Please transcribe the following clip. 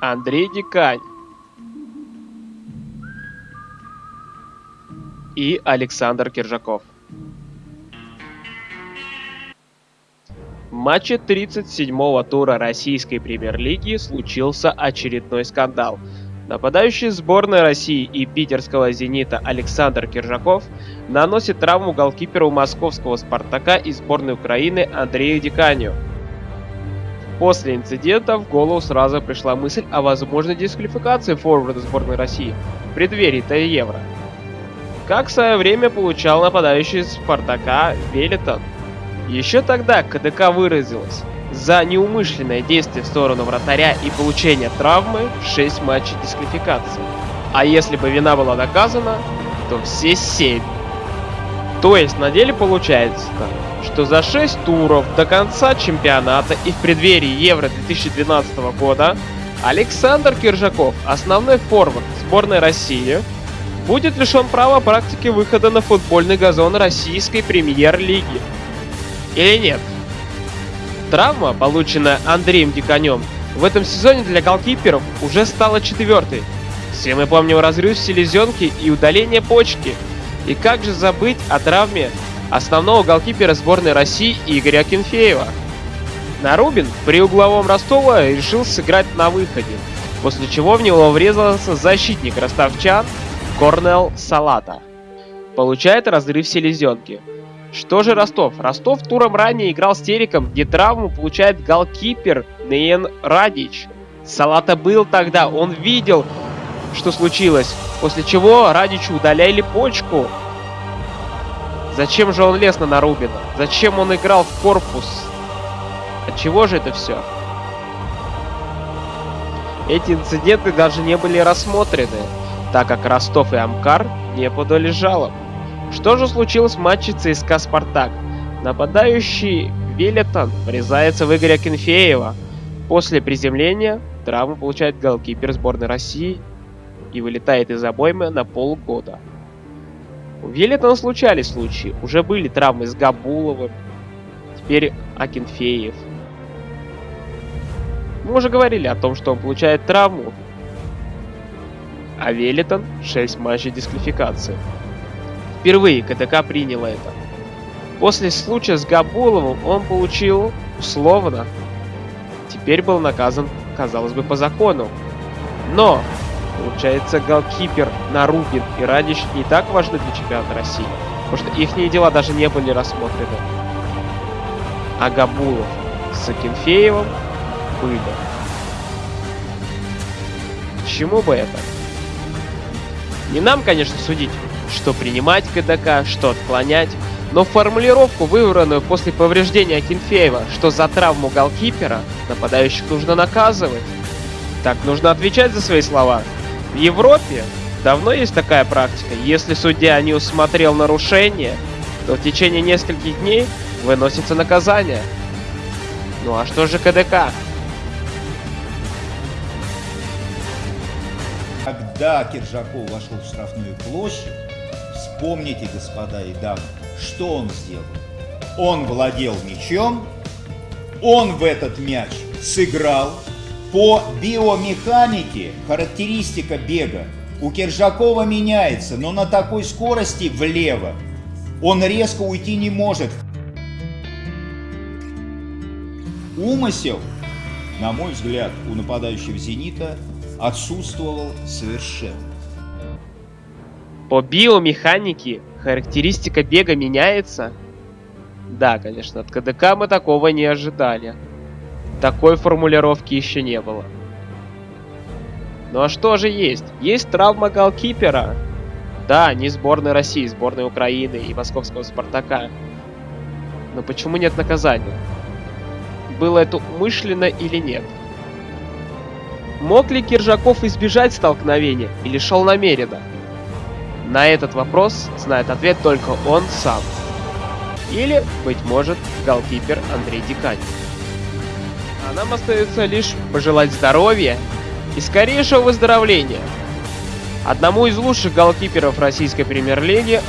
Андрей Дикань и Александр Киржаков. В матче 37-го тура российской премьер-лиги случился очередной скандал. Нападающий сборной России и питерского «Зенита» Александр Киржаков наносит травму голкиперу московского «Спартака» и сборной Украины Андрею Диканю. После инцидента в голову сразу пришла мысль о возможной дисквалификации форварда сборной России в преддверии-то Евро. Как в свое время получал нападающий Спартака Велитон. Еще тогда КДК выразилась за неумышленное действие в сторону вратаря и получение травмы 6 матчей дисквалификации. А если бы вина была доказана, то все 7. То есть на деле получается, что за 6 туров до конца чемпионата и в преддверии Евро 2012 года Александр Киржаков, основной форвард сборной России, будет лишен права практики выхода на футбольный газон российской премьер-лиги. Или нет? Травма, полученная Андреем Диконем, в этом сезоне для голкиперов уже стала четвертой. Все мы помним разрыв селезенки и удаление почки. И как же забыть о травме основного голкипера сборной России Игоря Кенфеева? Нарубин при угловом Ростова решил сыграть на выходе, после чего в него врезался защитник ростовчан Корнел Салата. Получает разрыв селезенки. Что же Ростов? Ростов туром ранее играл с Териком, где травму получает голкипер Нейн Радич. Салата был тогда, он видел, что случилось, после чего Радичу удаляли почку. Зачем же он лез на Нарубина? Зачем он играл в корпус? От чего же это все? Эти инциденты даже не были рассмотрены, так как Ростов и Амкар не подали жалоб. Что же случилось в матче ЦСКА «Спартак»? Нападающий Велетон врезается в Игоря Кенфеева. После приземления травму получает голкипер сборной России и вылетает из обоймы на полгода. У Велетона случались случаи. Уже были травмы с Габуловым, теперь Акинфеев. Мы уже говорили о том, что он получает травму. А Велетон 6 матчей дисквалификации. Впервые КДК приняла это. После случая с Габуловым он получил условно. Теперь был наказан, казалось бы, по закону. Но, получается, голкипер Нарубин и Радич не так важны для чемпионата России. Потому что их дела даже не были рассмотрены. А Габулов с Акинфеевым были. К чему бы это? Не нам, конечно, судить, что принимать КДК, что отклонять, но формулировку, выбранную после повреждения Акинфеева, что за травму голкипера нападающих нужно наказывать. Так нужно отвечать за свои слова. В Европе давно есть такая практика. Если судья не усмотрел нарушение, то в течение нескольких дней выносится наказание. Ну а что же КДК? Когда Киржаков вошел в штрафную площадь, вспомните, господа и дамы, что он сделал. Он владел мячом, он в этот мяч сыграл. По биомеханике характеристика бега у Киржакова меняется, но на такой скорости влево он резко уйти не может. Умысел, на мой взгляд, у нападающего «Зенита» отсутствовал совершенно. По биомеханике характеристика бега меняется? Да, конечно, от КДК мы такого не ожидали. Такой формулировки еще не было. Ну а что же есть? Есть травма голкипера. Да, не сборной России, сборной Украины и московского Спартака. Но почему нет наказания? Было это умышленно или нет? Мог ли Киржаков избежать столкновения или шел намеренно? На этот вопрос знает ответ только он сам. Или, быть может, голкипер Андрей Дикань. А нам остается лишь пожелать здоровья и скорейшего выздоровления. Одному из лучших голкиперов российской премьер-лиги